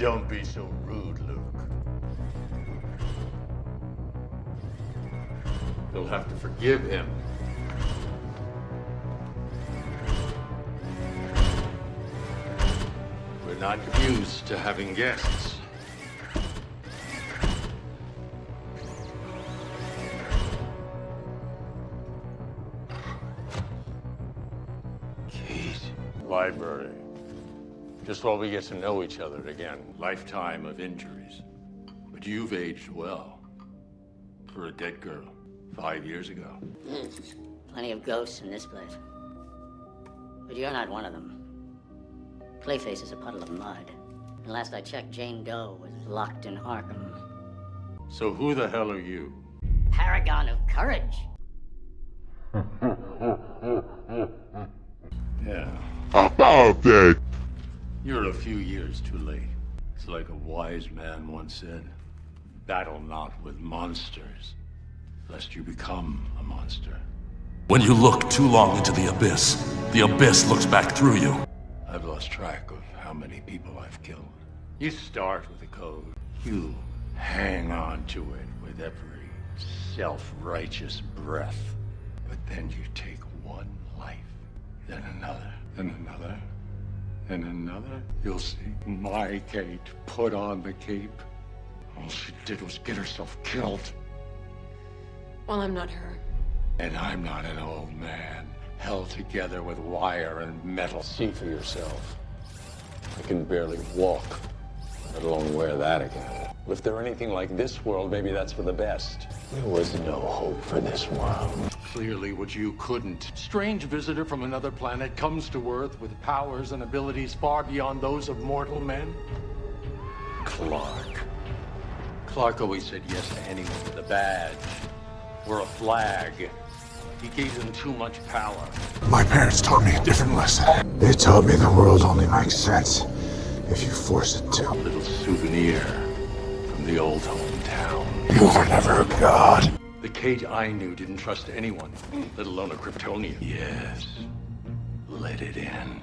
Don't be so rude, Luke. You'll have to forgive him. We're not used to having guests. Kate. Library. Just while we get to know each other again. Lifetime of injuries. But you've aged well. For a dead girl. Five years ago. Plenty of ghosts in this place. But you're not one of them. Clayface is a puddle of mud. And last I checked, Jane Doe was locked in Arkham. So who the hell are you? Paragon of courage. Yeah. About that. You're a few years too late. It's like a wise man once said battle not with monsters, lest you become a monster. When you look too long into the abyss, the abyss looks back through you. I've lost track of how many people I've killed. You start with a code. You hang on to it with every self-righteous breath. But then you take one life, then another, then another, then another. You'll see my Kate put on the cape. All she did was get herself killed. Well, I'm not her. And I'm not an old man, held together with wire and metal. See for yourself. I can barely walk, let alone wear that again. If they're anything like this world, maybe that's for the best. There was no hope for this world. Clearly what you couldn't. Strange visitor from another planet comes to Earth with powers and abilities far beyond those of mortal men. Clark. Clark always said yes to anyone with a badge or a flag. He gave them too much power. My parents taught me a different lesson. They taught me the world only makes sense if you force it to. A little souvenir from the old hometown. You were never a god. The Kate I knew didn't trust anyone, let alone a Kryptonian. Yes. Let it end.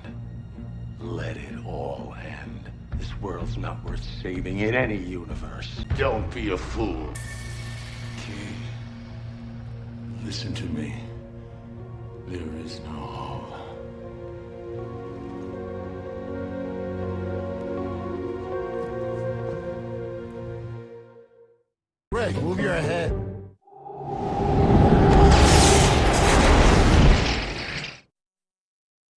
Let it all end. This world's not worth saving in any universe. Don't be a fool. Kate, listen to me. There is no hope. Greg, move your head.